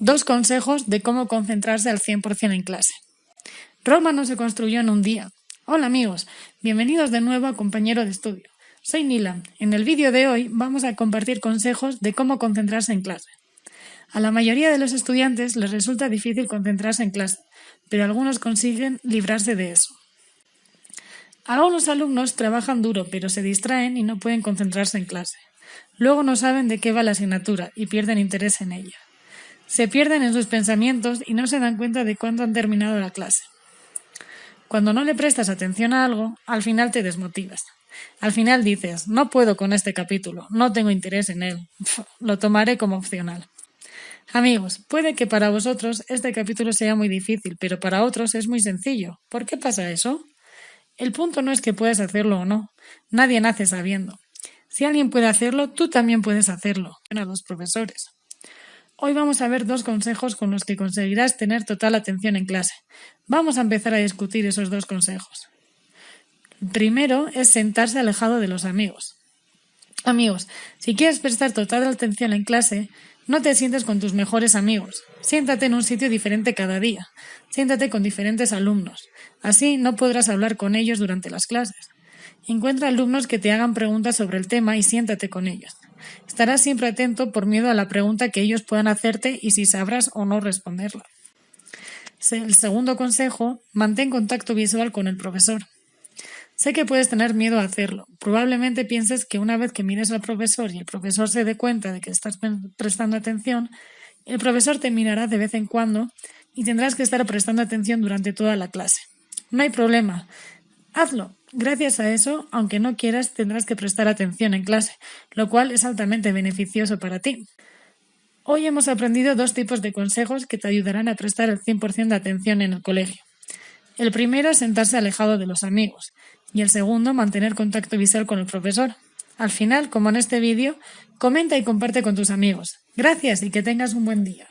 Dos consejos de cómo concentrarse al 100% en clase. Roma no se construyó en un día. Hola amigos, bienvenidos de nuevo a Compañero de Estudio. Soy Nila. En el vídeo de hoy vamos a compartir consejos de cómo concentrarse en clase. A la mayoría de los estudiantes les resulta difícil concentrarse en clase, pero algunos consiguen librarse de eso. Algunos alumnos trabajan duro, pero se distraen y no pueden concentrarse en clase. Luego no saben de qué va la asignatura y pierden interés en ella. Se pierden en sus pensamientos y no se dan cuenta de cuándo han terminado la clase. Cuando no le prestas atención a algo, al final te desmotivas. Al final dices, no puedo con este capítulo, no tengo interés en él, lo tomaré como opcional. Amigos, puede que para vosotros este capítulo sea muy difícil, pero para otros es muy sencillo. ¿Por qué pasa eso? El punto no es que puedas hacerlo o no. Nadie nace sabiendo. Si alguien puede hacerlo, tú también puedes hacerlo. A los profesores. Hoy vamos a ver dos consejos con los que conseguirás tener total atención en clase. Vamos a empezar a discutir esos dos consejos. primero es sentarse alejado de los amigos. Amigos, si quieres prestar total atención en clase, no te sientes con tus mejores amigos. Siéntate en un sitio diferente cada día. Siéntate con diferentes alumnos. Así no podrás hablar con ellos durante las clases. Encuentra alumnos que te hagan preguntas sobre el tema y siéntate con ellos. Estarás siempre atento por miedo a la pregunta que ellos puedan hacerte y si sabrás o no responderla. El segundo consejo, mantén contacto visual con el profesor. Sé que puedes tener miedo a hacerlo. Probablemente pienses que una vez que mires al profesor y el profesor se dé cuenta de que estás prestando atención, el profesor te mirará de vez en cuando y tendrás que estar prestando atención durante toda la clase. No hay problema. Hazlo. Gracias a eso, aunque no quieras, tendrás que prestar atención en clase, lo cual es altamente beneficioso para ti. Hoy hemos aprendido dos tipos de consejos que te ayudarán a prestar el 100% de atención en el colegio. El primero es sentarse alejado de los amigos y el segundo mantener contacto visual con el profesor. Al final, como en este vídeo, comenta y comparte con tus amigos. Gracias y que tengas un buen día.